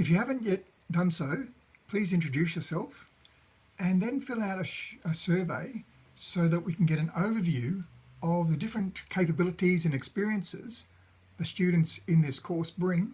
If you haven't yet done so, please introduce yourself and then fill out a, a, survey so that we can get an overview of the different capabilities and experiences the students in this course bring